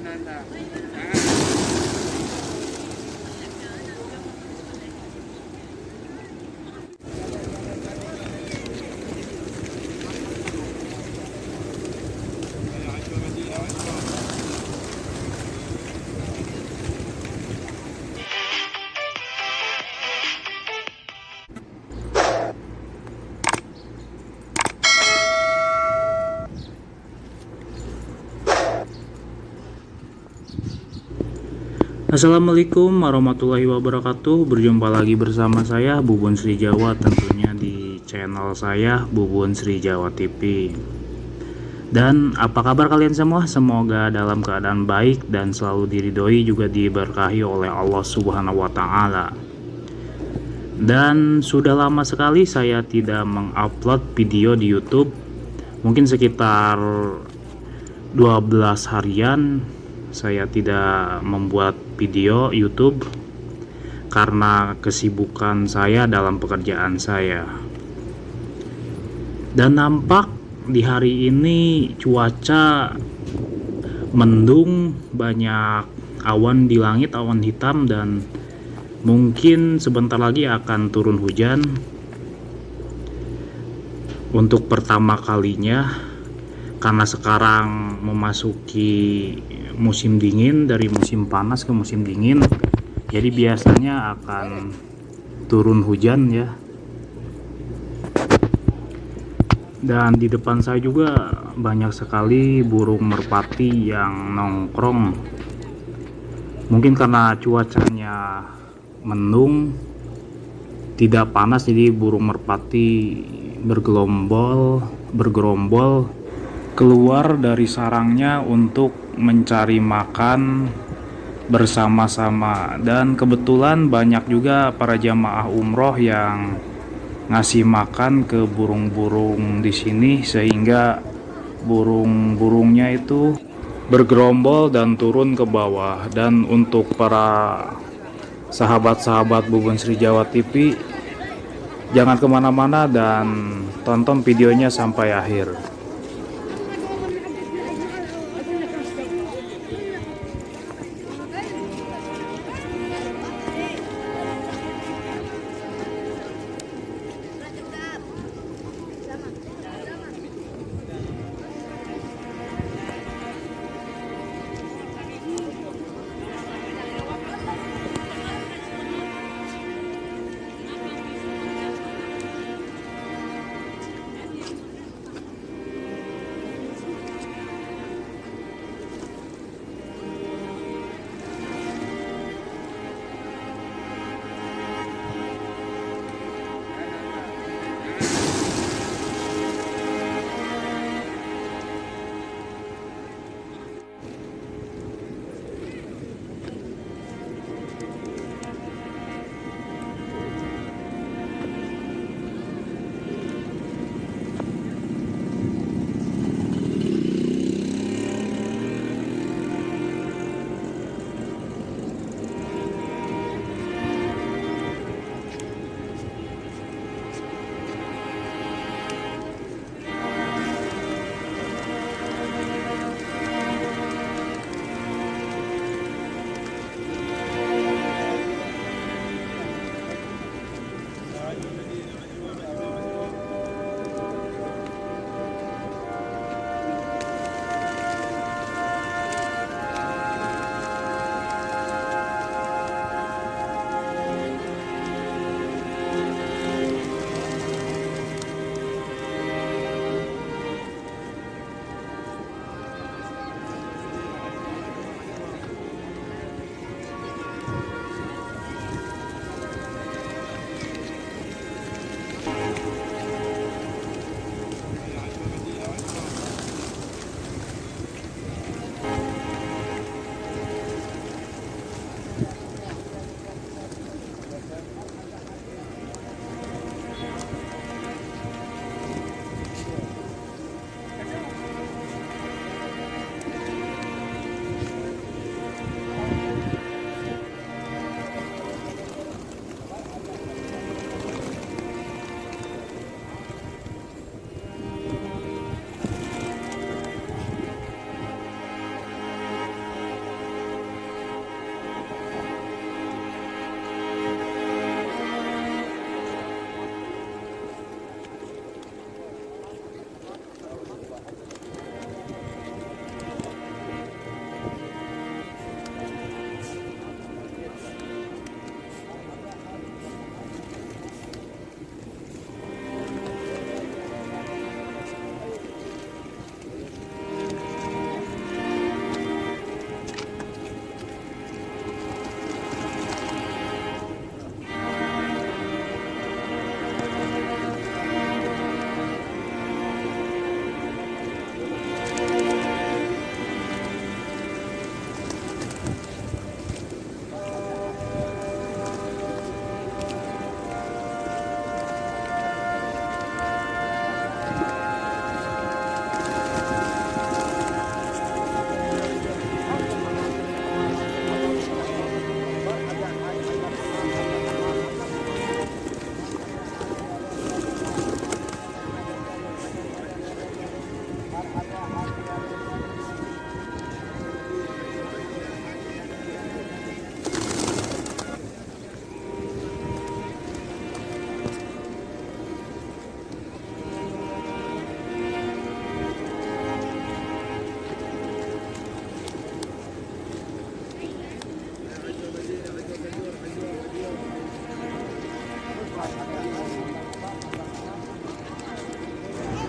なんだ。Assalamualaikum warahmatullahi wabarakatuh Berjumpa lagi bersama saya Bubun Sri Jawa tentunya di channel saya Bubun Sri Jawa TV Dan apa kabar kalian semua? Semoga dalam keadaan baik dan selalu diridhoi juga diberkahi oleh Allah Subhanahu wa taala. Dan sudah lama sekali saya tidak mengupload video di YouTube. Mungkin sekitar 12 harian saya tidak membuat video YouTube karena kesibukan saya dalam pekerjaan saya. Dan nampak di hari ini cuaca mendung, banyak awan di langit, awan hitam dan mungkin sebentar lagi akan turun hujan. Untuk pertama kalinya karena sekarang memasuki musim dingin dari musim panas ke musim dingin jadi biasanya akan turun hujan ya. Dan di depan saya juga banyak sekali burung merpati yang nongkrong. Mungkin karena cuacanya mendung tidak panas jadi burung merpati bergelombol bergerombol keluar dari sarangnya untuk mencari makan bersama-sama. Dan kebetulan banyak juga para jamaah umroh yang ngasih makan ke burung-burung di sini sehingga burung-burungnya itu bergerombol dan turun ke bawah. Dan untuk para sahabat-sahabat Bubun Sri Jawa TV jangan ke mana-mana dan tonton videonya sampai akhir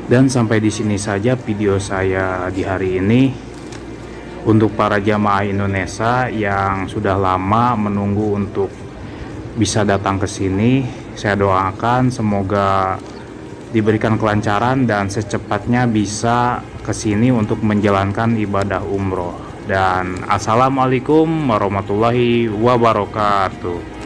Dan sampai di sini saja video saya di hari ini. Untuk para jamaah Indonesia yang sudah lama menunggu untuk bisa datang ke sini, saya doakan semoga diberikan kelancaran dan secepatnya bisa ke sini untuk menjalankan ibadah umroh. Dan assalamualaikum warahmatullahi wabarakatuh.